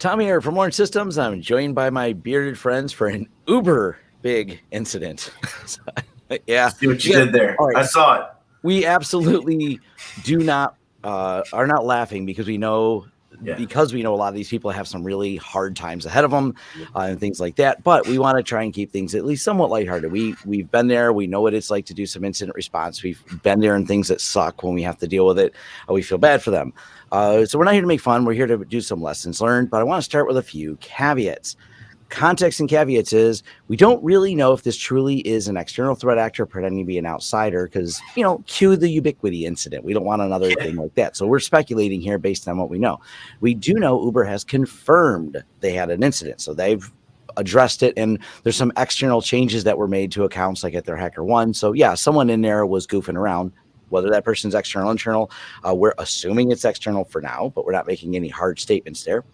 Tommy here from Lawrence Systems. I'm joined by my bearded friends for an uber big incident. yeah. See what you yeah. did there. Right. I saw it. We absolutely do not uh, are not laughing because we know yeah. because we know a lot of these people have some really hard times ahead of them uh, and things like that. But we want to try and keep things at least somewhat lighthearted. We we've been there. We know what it's like to do some incident response. We've been there in things that suck when we have to deal with it. Uh, we feel bad for them. Uh, so we're not here to make fun. We're here to do some lessons learned. But I want to start with a few caveats context and caveats is we don't really know if this truly is an external threat actor pretending to be an outsider because you know cue the Ubiquiti incident. We don't want another thing like that. So we're speculating here based on what we know. We do know uber has confirmed they had an incident. So they've addressed it and there's some external changes that were made to accounts like at their HackerOne. So yeah someone in there was goofing around whether that person's external internal uh, we're assuming it's external for now but we're not making any hard statements there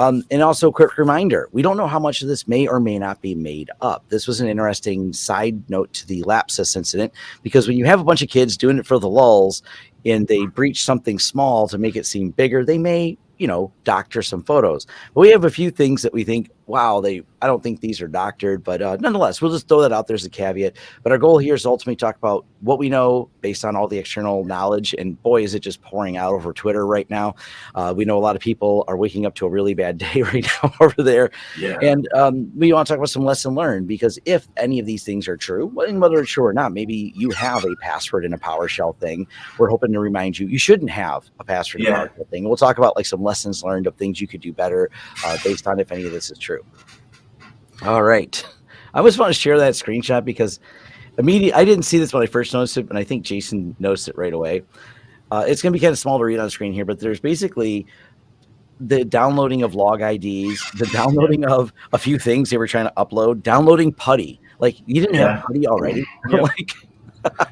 um, and also, quick reminder we don't know how much of this may or may not be made up. This was an interesting side note to the Lapsus incident because when you have a bunch of kids doing it for the lulls and they breach something small to make it seem bigger, they may, you know, doctor some photos. But we have a few things that we think wow, they I don't think these are doctored, but uh, nonetheless, we'll just throw that out there as a caveat. But our goal here is ultimately talk about what we know based on all the external knowledge. And boy, is it just pouring out over Twitter right now. Uh, we know a lot of people are waking up to a really bad day right now over there. Yeah. And um, we want to talk about some lesson learned because if any of these things are true, whether it's true or not, maybe you have a password in a PowerShell thing. We're hoping to remind you you shouldn't have a password yeah. in a PowerShell thing. We'll talk about like some lessons learned of things you could do better uh, based on if any of this is true. All right. I always want to share that screenshot because immediately I didn't see this when I first noticed it, but I think Jason noticed it right away. Uh, it's going to be kind of small to read on screen here, but there's basically the downloading of log IDs, the downloading of a few things they were trying to upload, downloading Putty. Like you didn't yeah. have Putty already. Yep. like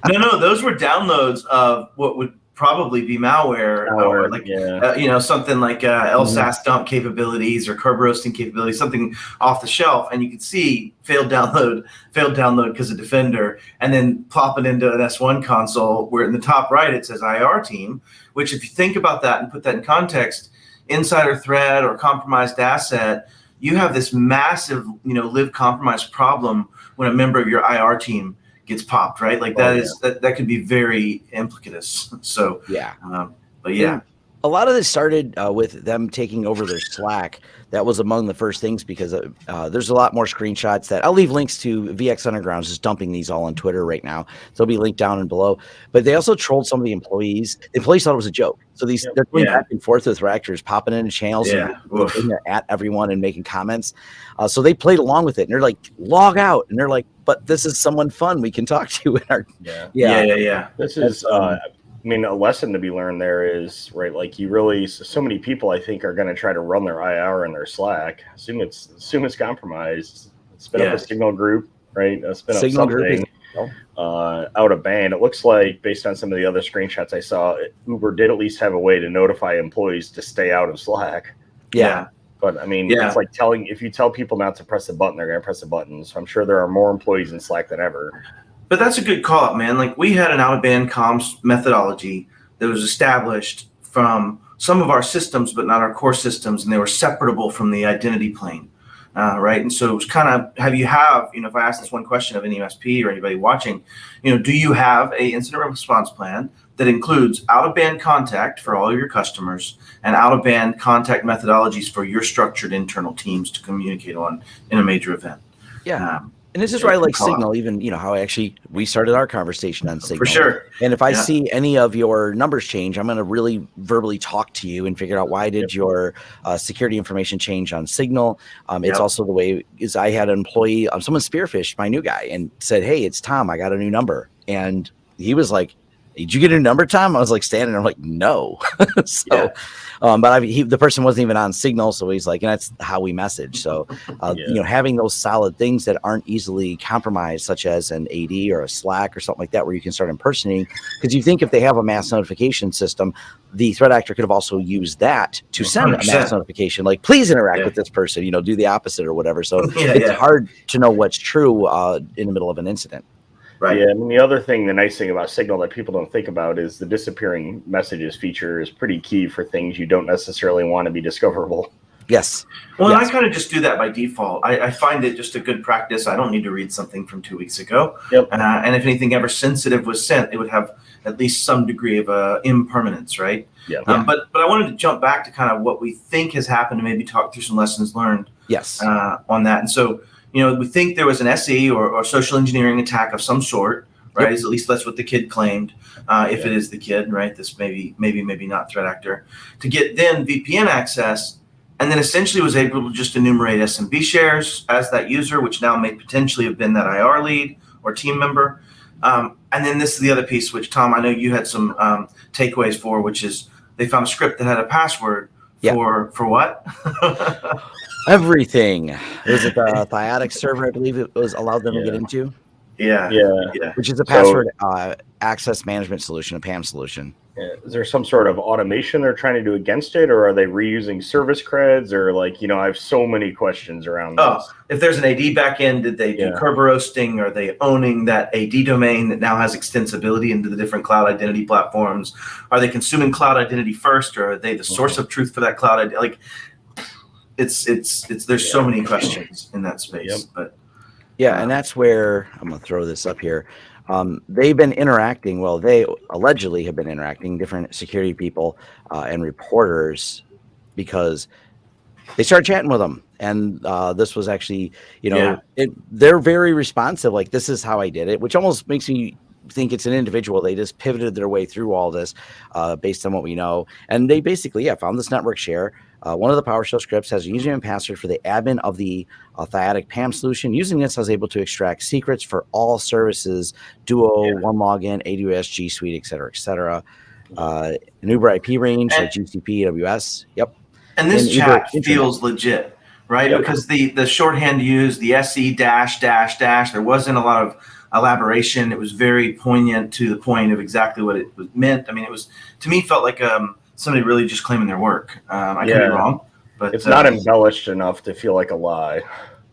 no, no, those were downloads of what would probably be malware, malware or like yeah. uh, you know something like uh, LSASS mm-hmm. dump capabilities or Kerberoasting capabilities, something off the shelf, and you can see failed download, failed download because of Defender, and then plop it into an S1 console where in the top right it says IR team. Which, if you think about that and put that in context, insider threat or compromised asset, you have this massive you know live compromised problem when a member of your IR team gets popped, right? Like that oh, is that, that could be very implicitous. So yeah, um, but yeah. A lot of this started uh, with them taking over their Slack. That was among the first things because uh, uh, there's a lot more screenshots that I'll leave links to. VX Underground is just dumping these all on Twitter right now. So they'll be linked down and below. But they also trolled some of the employees. The employees thought it was a joke. So these they're going yeah. back and forth with reactors, popping into channels yeah. and at everyone and making comments. Uh, so they played along with it and they're like, log out. And they're like, but this is someone fun we can talk to in our yeah yeah yeah, yeah. this is uh, i mean a lesson to be learned there is right like you really so many people i think are going to try to run their ir in their slack assume it's assume it's compromised spin yeah. up a signal group right uh, spin signal up something group uh, out of band it looks like based on some of the other screenshots i saw uber did at least have a way to notify employees to stay out of slack yeah but I mean, yeah. it's like telling if you tell people not to press the button, they're going to press the button. So I'm sure there are more employees in Slack than ever. But that's a good call out, man. Like we had an out of band comms methodology that was established from some of our systems, but not our core systems, and they were separable from the identity plane. Uh, right. And so it was kind of have you have, you know, if I ask this one question of any MSP or anybody watching, you know, do you have a incident response plan that includes out of band contact for all of your customers and out of band contact methodologies for your structured internal teams to communicate on in a major event. Yeah. Um, and this is why I like Signal, even you know how I actually we started our conversation on Signal. For sure. And if I yeah. see any of your numbers change, I'm going to really verbally talk to you and figure out why did yep. your uh, security information change on Signal. Um, it's yep. also the way is I had an employee, um, someone spearphished my new guy and said, "Hey, it's Tom. I got a new number," and he was like, did you get a number, time? I was like standing there, I'm like, no. so, yeah. um, but I, he, the person wasn't even on Signal, so he's like, and that's how we message. So, uh, yeah. you know, having those solid things that aren't easily compromised, such as an AD or a Slack or something like that, where you can start impersonating. Because you think if they have a mass notification system, the threat actor could have also used that to send 100%. a mass notification, like, please interact yeah. with this person, you know, do the opposite or whatever. So it's hard to know what's true uh, in the middle of an incident. Right. Yeah. And the other thing, the nice thing about Signal that people don't think about is the disappearing messages feature is pretty key for things you don't necessarily want to be discoverable. Yes. Well, yes. I kind of just do that by default. I, I, find it just a good practice. I don't need to read something from two weeks ago. Yep. Uh, and if anything ever sensitive was sent, it would have at least some degree of uh, impermanence, right? Yeah. Um, but but I wanted to jump back to kind of what we think has happened and maybe talk through some lessons learned. Yes. Uh, on that, and so you know we think there was an SE or, or social engineering attack of some sort, right? Yep. At least that's what the kid claimed. Uh, if yeah. it is the kid, right? This maybe maybe maybe not threat actor to get then VPN access and then essentially was able to just enumerate SMB shares as that user, which now may potentially have been that IR lead or team member. Um, and then this is the other piece, which Tom, I know you had some um, takeaways for, which is they found a script that had a password yeah. for for what? Everything. Was it the Thycotic server? I believe it was allowed them yeah. to get into. Yeah, yeah, yeah. Which is a password so, uh, access management solution, a PAM solution. Is there some sort of automation they're trying to do against it, or are they reusing service creds, or like you know, I have so many questions around. Oh, this. if there's an AD backend, did they do yeah. Kerberoasting? Are they owning that AD domain that now has extensibility into the different cloud identity platforms? Are they consuming cloud identity first, or are they the source mm-hmm. of truth for that cloud identity? Like, it's it's it's there's yeah. so many questions in that space, yep. but yeah, and that's where I'm gonna throw this up here um, they've been interacting. Well, they allegedly have been interacting different security people uh, and reporters because they started chatting with them. And uh, this was actually, you know, yeah. it, they're very responsive. Like this is how I did it, which almost makes me think it's an individual. They just pivoted their way through all this uh, based on what we know. And they basically, yeah, found this network share. Uh, one of the PowerShell scripts has a username and password for the admin of the uh, Thycotic PAM solution. Using this, I was able to extract secrets for all services, Duo, yeah. OneLogin, AWS, G Suite, et cetera, et cetera. Uh, an Uber IP range, and, like GCP, AWS. Yep. And this and chat Uber, feels legit, right? Yep. Because the the shorthand used, the SE dash dash dash, there wasn't a lot of elaboration. It was very poignant to the point of exactly what it was meant. I mean, it was to me felt like um, somebody really just claiming their work. Um, I yeah. could be wrong, but it's uh, not embellished enough to feel like a lie.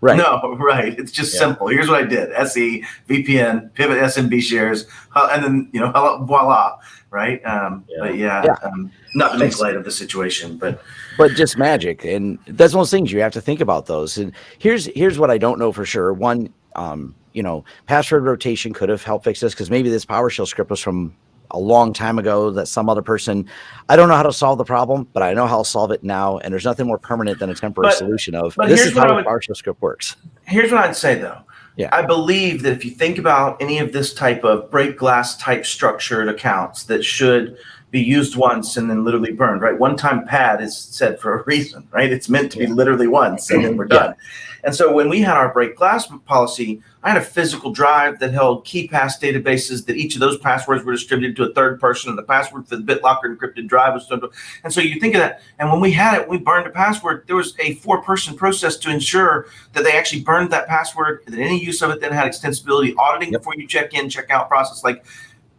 Right. No, right. It's just yeah. simple. Here's what I did: SE, VPN, pivot SMB shares, and then you know, voila. Right. Um, yeah. But yeah, yeah. Um, not to make light of the situation, but but just magic, and that's one of those things you have to think about those. And here's here's what I don't know for sure. One, um, you know, password rotation could have helped fix this because maybe this PowerShell script was from a long time ago that some other person I don't know how to solve the problem, but I know how to solve it now. And there's nothing more permanent than a temporary but, solution of this is how the PowerShell script works. Here's what I'd say though. Yeah. I believe that if you think about any of this type of break glass type structured accounts that should be used once and then literally burned, right? One time pad is said for a reason, right? It's meant to be literally once and then we're done. Yeah. And so when we had our break glass policy, I had a physical drive that held KeePass databases that each of those passwords were distributed to a third person, and the password for the BitLocker encrypted drive was. done. And so you think of that. And when we had it, we burned a password. There was a four-person process to ensure that they actually burned that password, that any use of it then had extensibility, auditing yep. before you check in, check out process. Like,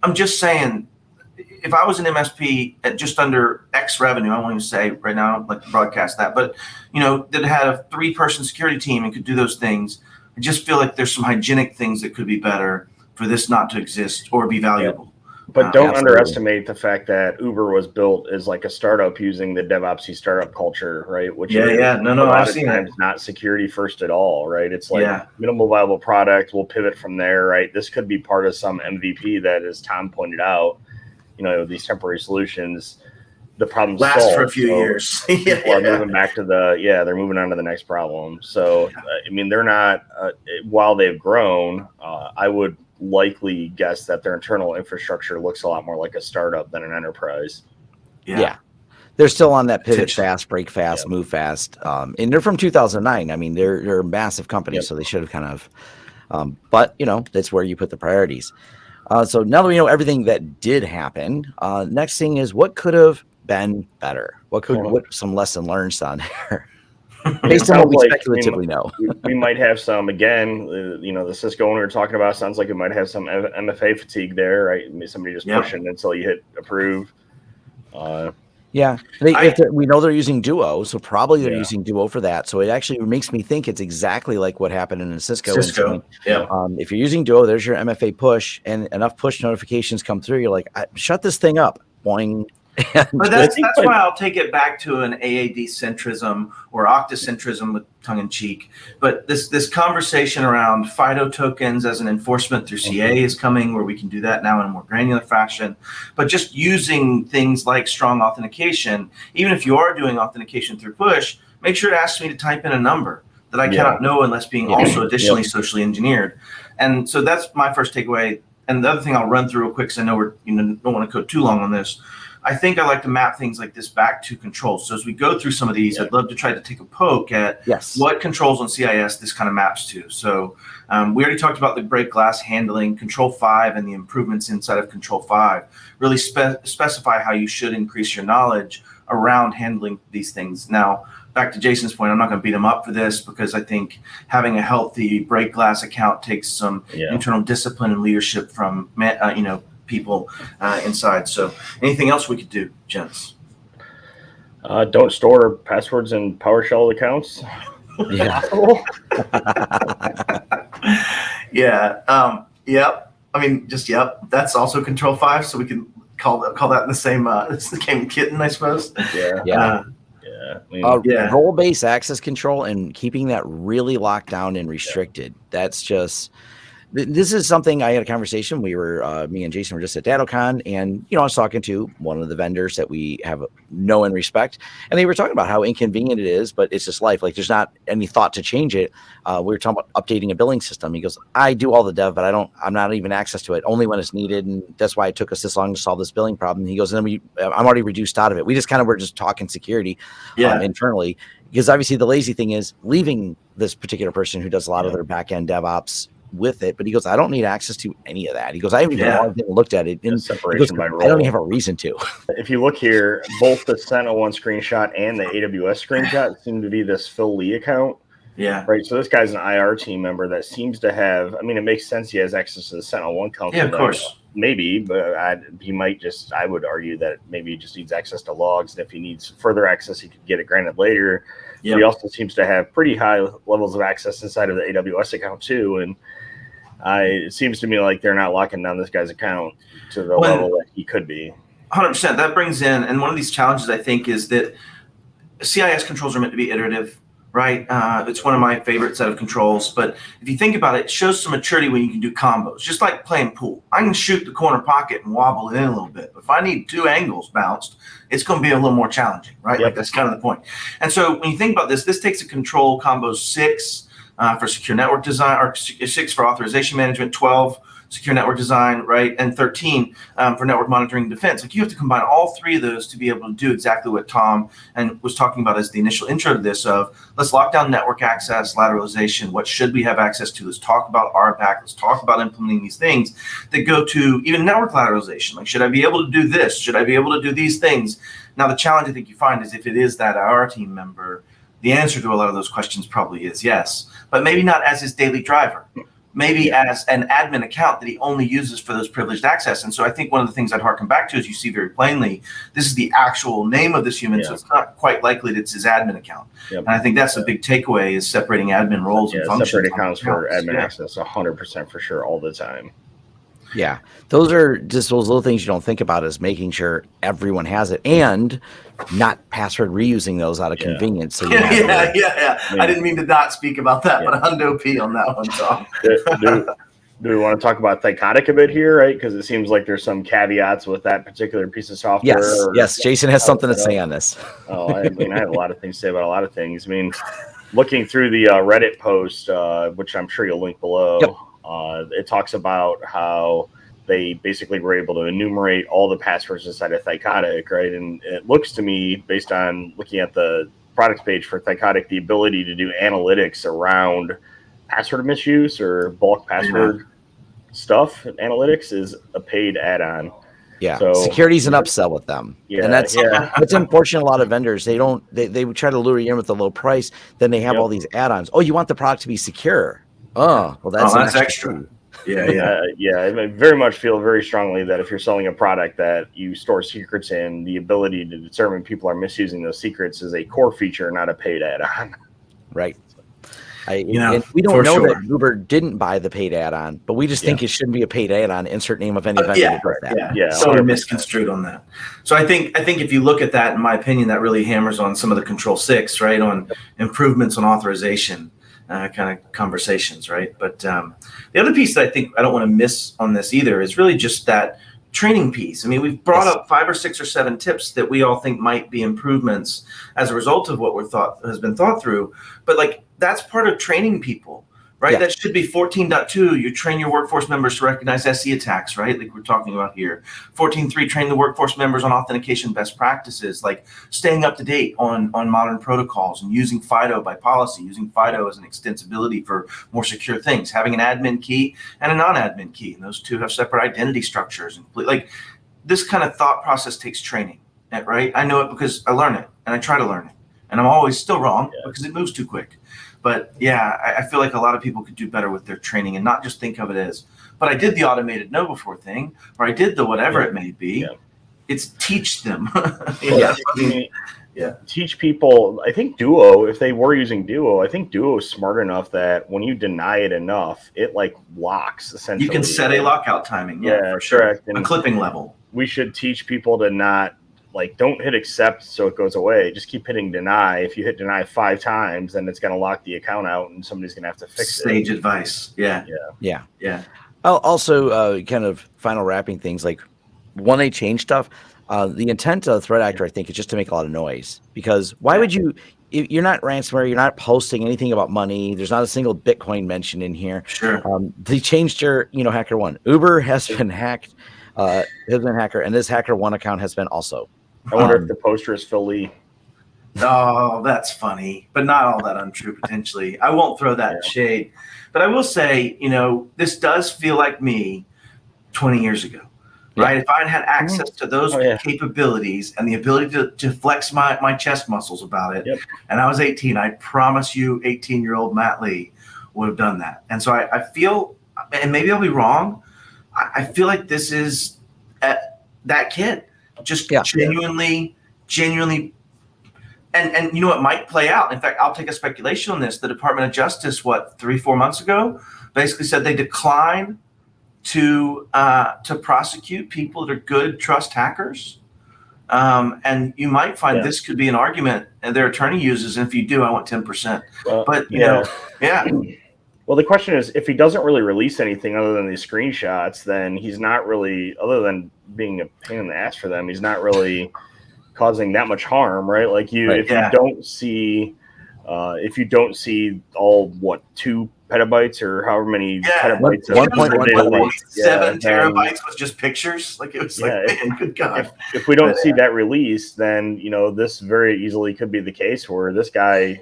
I'm just saying, if I was an MSP at just under X revenue, I won't even say right now, I don't like to broadcast that, but you know, that had a three-person security team and could do those things I just feel like there's some hygienic things that could be better for this not to exist or be valuable. But uh, don't absolutely. underestimate the fact that Uber was built as like a startup using the DevOpsy startup culture, right? Which yeah, is, yeah, no, no, I've seen times that. not security first at all, right? It's like yeah. minimal viable product. We'll pivot from there, right? This could be part of some MVP that, as Tom pointed out, you know, these temporary solutions the problem last solved. for a few so years. yeah, people are moving back to the yeah, they're moving on to the next problem. So uh, I mean, they're not uh, while they've grown. Uh, I would likely guess that their internal infrastructure looks a lot more like a startup than an enterprise. Yeah. yeah. They're still on that pivot fast, break fast, yep. move fast, um, and they're from 2009. I mean, they're they're a massive company, yep. so they should have kind of. Um, but you know, that's where you put the priorities. Uh, so now that we know everything that did happen, uh, next thing is what could have been better? What could what some lesson learned on there? Based on what we like speculatively we, know, we, might have some again. Uh, you know, the Cisco one we are talking about sounds like it might have some MFA fatigue there, right? Somebody just yep. pushing until you hit approve. Uh, yeah, they, I, we know they're using Duo, so probably they're yeah. using Duo for that. So it actually makes me think it's exactly like what happened in a Cisco. Cisco, yeah. Um, if you're using Duo, there's your MFA push, and enough push notifications come through. You're like, shut this thing up, boing, but that's, that's why I'll take it back to an AAD centrism or octocentrism with tongue in cheek. But this this conversation around FIDO tokens as an enforcement through CA is coming, where we can do that now in a more granular fashion. But just using things like strong authentication, even if you are doing authentication through push, make sure it asks me to type in a number that I yeah. cannot know unless being also additionally yeah. socially engineered. And so that's my first takeaway. And the other thing I'll run through real quick, because I know we're you know don't want to go too long on this I think I like to map things like this back to controls. So as we go through some of these, yeah. I'd love to try to take a poke at yes. what controls on CIS this kind of maps to. So um, we already talked about the break glass handling, Control 5 and the improvements inside of Control 5. Really spe specify how you should increase your knowledge around handling these things. Now, back to Jason's point, I'm not going to beat him up for this because I think having a healthy break glass account takes some yeah. internal discipline and leadership from, uh, you know, people uh, inside. So, anything else we could do, gents? Uh, don't store passwords in PowerShell accounts. Yeah. yeah. Um, yep. I mean, just yep. That's also Control Five, so we can call that call that in the same uh, it's the same kitten, I suppose. Yeah. Yeah. Uh, yeah. I mean, uh, yeah. Role based access control and keeping that really locked down and restricted. Yeah. That's just this is something I had a conversation. We were, uh, me and Jason were just at DattoCon, and you know, I was talking to one of the vendors that we have know and respect, and they were talking about how inconvenient it is, but it's just life. Like, there's not any thought to change it. Uh, we were talking about updating a billing system. He goes, "I do all the dev, but I don't. I'm not even access to it. Only when it's needed, and that's why it took us this long to solve this billing problem." He goes, "And then we, I'm already reduced out of it. We just kind of were just talking security, yeah. um, internally." Because obviously the lazy thing is leaving this particular person who does a lot yeah. of their back end DevOps with it, but he goes, I don't need access to any of that. He goes, I haven't even yeah. looked at it. In, separation goes, by role. I don't even have a reason to. If you look here, both the SentinelOne screenshot and the AWS screenshot seem to be this Phil Lee account. Yeah. Right. So this guy's an IR team member that seems to have. I mean, it makes sense he has access to the SentinelOne console. Yeah, of course. Maybe, but I, he might just. I would argue that maybe he just needs access to logs, and if he needs further access, he could get it granted later. Yep. He also seems to have pretty high levels of access inside of the AWS account too, and I it seems to me like they're not locking down this guy's account to the when, level that he could be. 100%. That brings in, and one of these challenges I think is that CIS controls are meant to be iterative, right? Uh, it's one of my favorite set of controls. But if you think about it, it shows some maturity when you can do combos, just like playing pool. I can shoot the corner pocket and wobble it in a little bit. But if I need two angles bounced, it's going to be a little more challenging, right? Yep. Like that's kind of the point. And so when you think about this, this takes a control combo six uh, for secure network design, or six for authorization management, 12 secure network design, right, and 13 um, for network monitoring and defense. Like you have to combine all three of those to be able to do exactly what Tom and was talking about as the initial intro to this of let's lock down network access, lateralization. What should we have access to? Let's talk about RBAC. Let's talk about implementing these things that go to even network lateralization. Like, should I be able to do this? Should I be able to do these things? Now, the challenge I think you find is if it is that IR team member, the answer to a lot of those questions probably is yes but maybe not as his daily driver. Maybe yeah. as an admin account that he only uses for those privileged access. And so I think one of the things I'd harken back to is you see very plainly, this is the actual name of this human, yeah. so it's not quite likely that it's his admin account. Yep. And I think that's a big takeaway is separating admin roles yeah, and functions. Separate accounts for admin access 100% for sure all the time. Yeah, those are just those little things you don't think about is making sure everyone has it and not password reusing those out of yeah. convenience. So yeah, yeah, yeah, yeah, I, I, didn't mean to not speak about that, yeah. but hundo p on that one, Tom. do, do, do, we want to talk about Thycotic a bit here, right? Because it seems like there's some caveats with that particular piece of software. Yes, or, yes. Jason has something to say on this. oh, I mean, I have a lot of things to say about a lot of things. I mean, looking through the uh, Reddit post, uh, which I'm sure you'll link below. Yep uh, it talks about how they basically were able to enumerate all the passwords inside of Thycotic, right? And it looks to me, based on looking at the products page for Thycotic, the ability to do analytics around password misuse or bulk password stuff, analytics is a paid add-on. Yeah, so, security's an upsell with them. Yeah, and that's yeah. that's unfortunate. A lot of vendors they don't they, they try to lure you in with a low price, then they have yep. all these add-ons. Oh, you want the product to be secure? Oh, well, that's, oh, that's extra. extra. Yeah, yeah, uh, yeah. I very much feel very strongly that if you're selling a product that you store secrets in, the ability to determine people are misusing those secrets is a core feature, not a paid add-on. Right. I, you know, we don't know sure. that Uber didn't buy the paid add-on, but we just yeah. think it shouldn't be a paid add-on. Insert name of any uh, yeah, yeah, yeah. So we're misconstrued on that. So I think I think if you look at that, in my opinion, that really hammers on some of the Control Six, right, on improvements on authorization. Uh, kind of conversations, right? But um, the other piece that I think I don't want to miss on this either is really just that training piece. I mean, we've brought yes. up five or six or seven tips that we all think might be improvements as a result of what we're thought has been thought through. But like that's part of training people right? Yeah. That should be 14.2. You train your workforce members to recognize SE attacks, right? Like we're talking about here. 14.3, train the workforce members on authentication best practices, like staying up to date on, on modern protocols and using FIDO by policy, using FIDO as an extensibility for more secure things, having an admin key and a non-admin key. And those two have separate identity structures. And like this kind of thought process takes training, eh, right? I know it because I learn it and I try to learn it. And I'm always still wrong yeah. because it moves too quick. But yeah, I, I, feel like a lot of people could do better with their training and not just think of it as, but I did the automated KnowBe4 thing, or I did the whatever yeah. it may be. Yeah. It's teach them. yeah. yeah. Teach people. I think Duo, if they were using Duo, I think Duo is smart enough that when you deny it enough, it like locks essentially. You can set a lockout timing. Yeah, yeah for sure. And a clipping level. We should teach people to not like don't hit accept so it goes away. Just keep hitting deny. If you hit deny five times, then it's going to lock the account out, and somebody's going to have to fix Stage it. Stage advice. Yeah. Yeah. Yeah. Yeah. Also, uh, kind of final wrapping things like when they change stuff, uh, the intent of the threat actor, I think, is just to make a lot of noise. Because why would you? You're not ransomware. You're not posting anything about money. There's not a single Bitcoin mentioned in here. Sure. Um, they changed your, you know, HackerOne. Uber has been hacked. Uh, has been hacker, and this HackerOne account has been also. I wonder um, if the poster is Phil Lee. Oh, that's funny, but not all that untrue potentially. I won't throw that yeah. shade, but I will say, you know, this does feel like me 20 years ago, yeah. right? If I had had access to those oh, yeah. capabilities and the ability to, to flex my, my chest muscles about it, yep. and I was 18, I promise you, 18 year old Matt Lee would have done that. And so I, I feel, and maybe I'll be wrong, I, I feel like this is that kid just yeah. genuinely, genuinely and and you know what might play out. In fact, I'll take a speculation on this. The Department of Justice, what three four months ago, basically said they decline to uh, to prosecute people that are good trust hackers. Um, and you might find yeah. this could be an argument and their attorney uses. And if you do, I want ten percent. but you yeah. know, yeah. Well, the question is, if he doesn't really release anything other than these screenshots, then he's not really, other than being a pain in the ass for them, he's not really causing that much harm, right? Like you, right, if yeah. you don't see, uh, if you don't see all what two petabytes or however many yeah. petabytes, one point one seven terabytes was just pictures. Like it was yeah, like, if, man, good God. If, if we don't but, see that release, then you know this very easily could be the case where this guy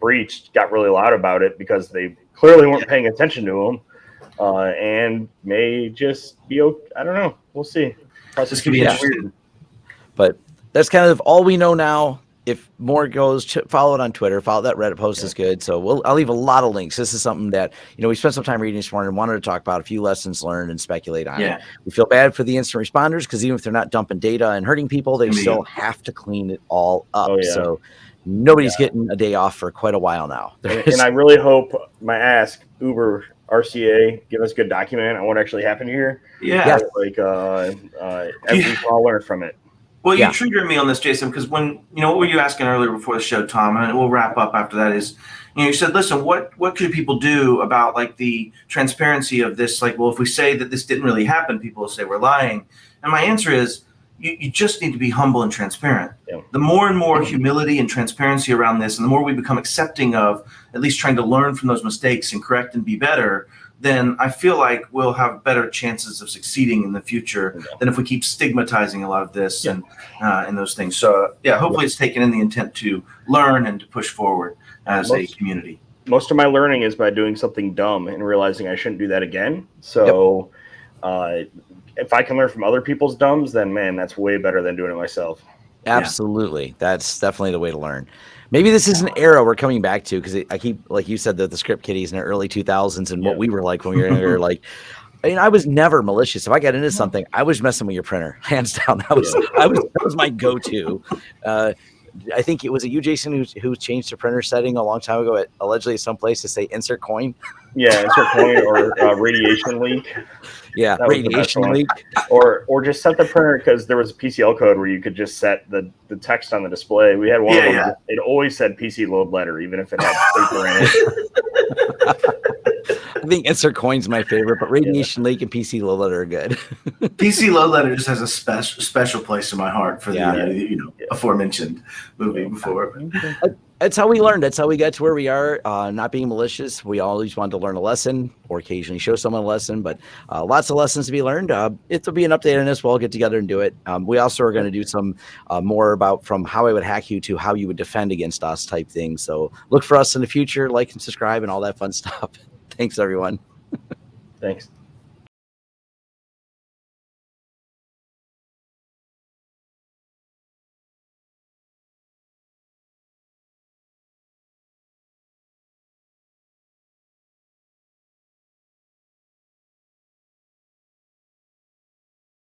breached got really loud about it because they clearly weren't paying attention to him, uh, and may just be. Okay. I don't know. We'll see. This could be interesting. But that's kind of all we know now. If more goes, follow it on Twitter. Follow that Reddit post yeah. is good. So we'll I'll leave a lot of links. This is something that you know we spent some time reading this morning and wanted to talk about a few lessons learned and speculate on yeah. it. We feel bad for the instant responders because even if they're not dumping data and hurting people, they still have to clean it all up. Oh, yeah. So nobody's yeah. getting a day off for quite a while now. And, and, I really hope my ask Uber RCA give us a good document on what actually happened here. Yeah, like uh, uh, we all learn from it. Well, you yeah. triggered me on this, Jason, because when you know what were you asking earlier before the show, Tom, and we'll wrap up after that. Is you know you said, listen, what what could people do about like the transparency of this? Like, well, if we say that this didn't really happen, people will say we're lying. And my answer is you, you just need to be humble and transparent. Yeah. The more and more humility and transparency around this, and the more we become accepting of at least trying to learn from those mistakes and correct and be better, then I feel like we'll have better chances of succeeding in the future yeah. than if we keep stigmatizing a lot of this yeah. and uh, and those things. So yeah, hopefully it's taken in the intent to learn and to push forward as most, a community. Most of my learning is by doing something dumb and realizing I shouldn't do that again. So. Yep. Uh, if I can learn from other people's dumbs, then man, that's way better than doing it myself. Absolutely, yeah. that's definitely the way to learn. Maybe this is an era we're coming back to because I keep, like you said, that the script kiddies in the early 2000s and yeah. what we were like when we were younger. like, I mean, I was never malicious. If I got into something, I was messing with your printer, hands down. That was, I was, that was my go-to. Uh, I think it was a you, Jason, who, who changed the printer setting a long time ago at allegedly someplace to say insert coin. Yeah, insert coin or uh, radiation leak. Yeah, that radiation leak. Or or just set the printer because there was a PCL code where you could just set the, the text on the display. We had one yeah, of them. Yeah. It always said PC load letter, even if it had paper in it. I think insert coin's my favorite, but radiation yeah. leak and PC load letter are good. PC load letter just has a special special place in my heart for the uh, you know aforementioned movie before that's how we learned. That's how we got to where we are. Uh, not being malicious, we always wanted to learn a lesson or occasionally show someone a lesson, but uh, lots of lessons to be learned. Uh, it'll be an update on this. We'll all get together and do it. Um, we also are going to do some uh, more about from how I would hack you to how you would defend against us type things. So look for us in the future, like and subscribe and all that fun stuff. Thanks, everyone. Thanks.